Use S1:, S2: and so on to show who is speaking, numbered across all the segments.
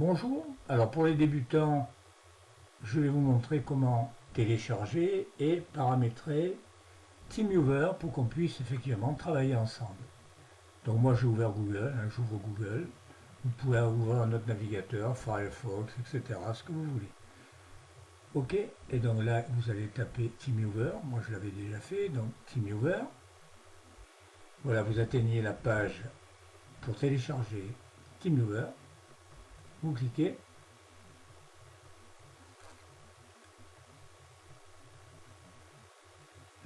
S1: Bonjour, alors pour les débutants, je vais vous montrer comment télécharger et paramétrer TeamViewer pour qu'on puisse effectivement travailler ensemble. Donc moi j'ai ouvert Google, hein, j'ouvre Google, vous pouvez ouvrir un autre navigateur, Firefox, etc., ce que vous voulez. Ok, et donc là vous allez taper TeamViewer, moi je l'avais déjà fait, donc TeamViewer. Voilà, vous atteignez la page pour télécharger TeamViewer. Vous cliquez.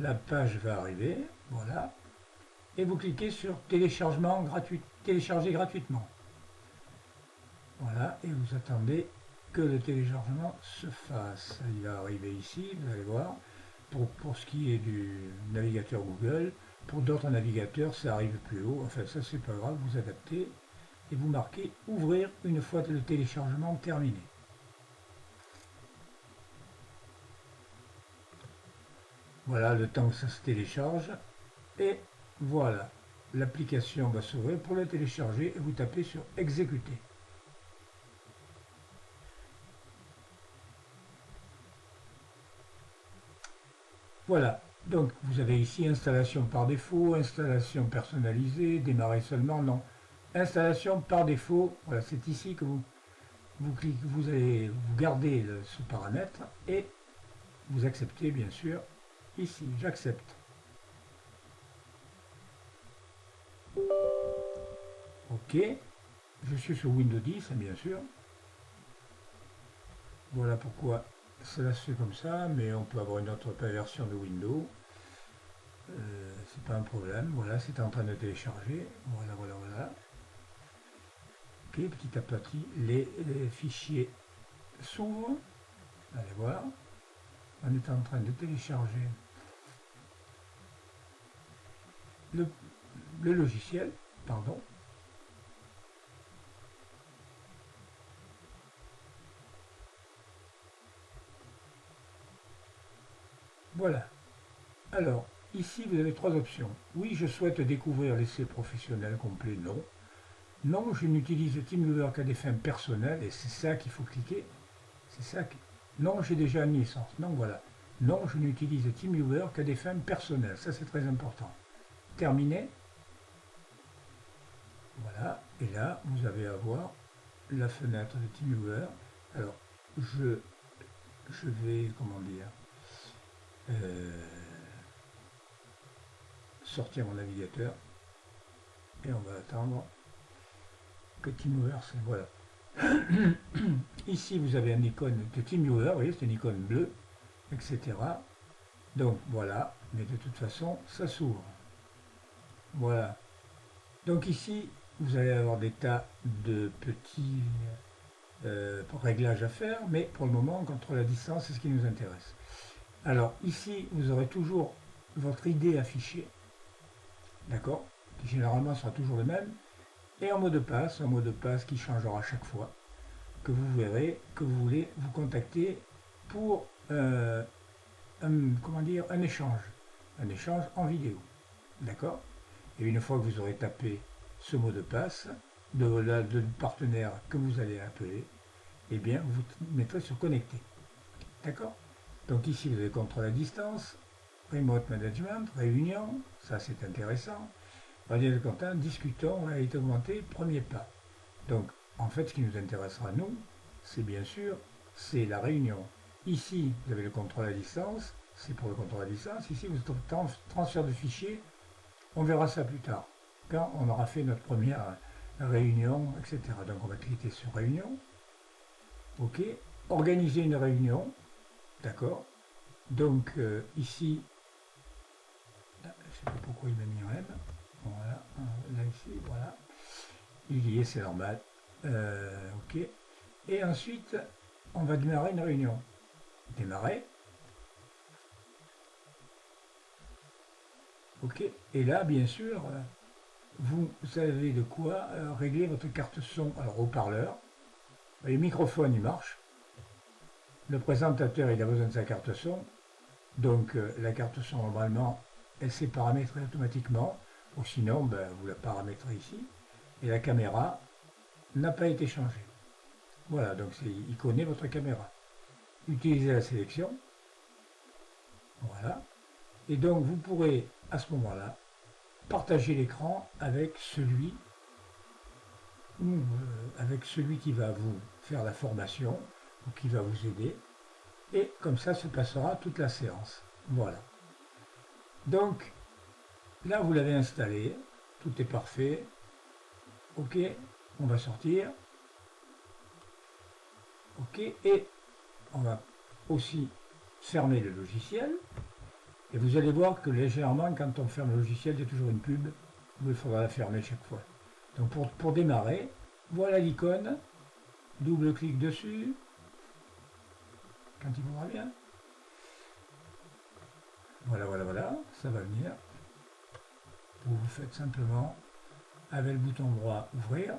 S1: La page va arriver, voilà. Et vous cliquez sur téléchargement gratuit, télécharger gratuitement. Voilà, et vous attendez que le téléchargement se fasse. Il va arriver ici, vous allez voir. Pour, pour ce qui est du navigateur Google, pour d'autres navigateurs, ça arrive plus haut. Enfin, ça, c'est pas grave, vous adaptez et vous marquez ouvrir une fois le téléchargement terminé. Voilà le temps que ça se télécharge et voilà l'application va s'ouvrir pour le télécharger et vous tapez sur exécuter. Voilà, donc vous avez ici installation par défaut, installation personnalisée, démarrer seulement, non. Installation par défaut, voilà, c'est ici que vous, vous, cliquez, vous allez vous gardez ce paramètre et vous acceptez bien sûr ici, j'accepte. Ok, je suis sur Windows 10 bien sûr. Voilà pourquoi cela se fait comme ça, mais on peut avoir une autre version de Windows. Euh, c'est pas un problème. Voilà, c'est en train de télécharger. Voilà, voilà, voilà petit à petit, les, fichiers s'ouvrent. Allez voir. On est en train de télécharger le, le logiciel. Pardon. Voilà. Alors, ici, vous avez trois options. Oui, je souhaite découvrir l'essai professionnel complet. Non. Non, je n'utilise TeamViewer qu'à des fins personnelles, et c'est ça qu'il faut cliquer. C'est ça que... Non, j'ai déjà une licence. Non, voilà. Non, je n'utilise TeamViewer qu'à des fins personnelles. Ça, c'est très important. Terminé. Voilà. Et là, vous avez à voir la fenêtre de TeamViewer. Alors, je, je vais, comment dire, euh, sortir mon navigateur. Et on va attendre TeamViewer, c'est voilà. Ici, vous avez un icône de TeamViewer, vous voyez, c'est une icône bleue, etc. Donc voilà, mais de toute façon, ça s'ouvre. Voilà. Donc ici, vous allez avoir des tas de petits euh, réglages à faire, mais pour le moment, on contrôle la distance, c'est ce qui nous intéresse. Alors ici, vous aurez toujours votre idée affichée, d'accord? Qui généralement sera toujours le même, et un mot de passe, un mot de passe qui changera chaque fois, que vous verrez que vous voulez vous contacter pour euh, un, comment dire, un échange, un échange en vidéo. D'accord? Et une fois que vous aurez tapé ce mot de passe de, de, partenaire que vous allez appeler, eh bien, vous mettrez sur connecter. D'accord? Donc ici, vous avez contrôle à distance, remote management, réunion, ça c'est intéressant. Radio Quentin, discutons été augmentée, premier pas. Donc, en fait, ce qui nous intéressera, nous, c'est bien sûr, c'est la réunion. Ici, vous avez le contrôle à distance, c'est pour le contrôle à distance. Ici, vous avez transfert de fichiers, on verra ça plus tard, quand on aura fait notre première réunion, etc. Donc, on va cliquer sur réunion. OK. Organiser une réunion. D'accord. Donc, euh, ici, je ne sais pas pourquoi il m'a mis un M. Voilà. Il y est, c'est normal. Euh, ok. Et ensuite, on va démarrer une réunion. Démarrer. Ok. Et là, bien sûr, vous savez de quoi euh, régler votre carte son. Alors, haut-parleur. Le microphone, il marche. Le présentateur, il a besoin de sa carte son. Donc, euh, la carte son, normalement, elle s'est paramétrée automatiquement. Sinon, ben, vous la paramétrez ici. Et la caméra n'a pas été changée. Voilà, donc il connaît votre caméra. Utilisez la sélection. Voilà. Et donc vous pourrez à ce moment-là partager l'écran avec celui euh, avec celui qui va vous faire la formation ou qui va vous aider. Et comme ça se passera toute la séance. Voilà. Donc là vous l'avez installé, tout est parfait. Ok, on va sortir. Ok, et on va aussi fermer le logiciel. Et vous allez voir que légèrement, quand on ferme le logiciel, il y a toujours une pub où il faudra la fermer chaque fois. Donc pour, pour démarrer, voilà l'icône, double-clic dessus, quand il voudra bien. Voilà, voilà, voilà, ça va venir. Vous, faites simplement avec le bouton droit ouvrir.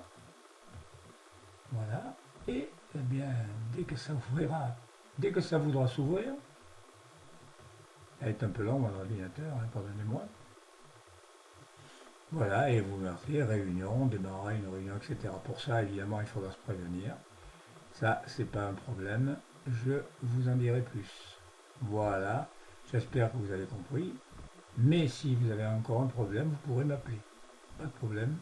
S1: Voilà. Et eh bien, dès que ça ouvrira, dès que ça voudra s'ouvrir, elle est un peu longue, mon ordinateur, hein, pardonnez-moi. Voilà, et vous marquez réunion, démarrer une réunion, etc. Pour ça, évidemment, il faudra se prévenir. Ça, c'est pas un problème. Je vous en dirai plus. Voilà. J'espère que vous avez compris. Mais si vous avez encore un problème, vous pourrez m'appeler. Pas de problème.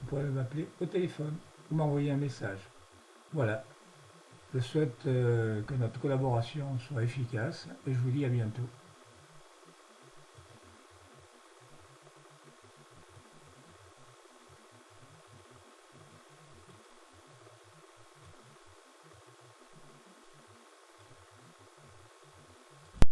S1: Vous pourrez m'appeler au téléphone ou m'envoyer un message. Voilà. Je souhaite euh, que notre collaboration soit efficace et je vous dis à bientôt.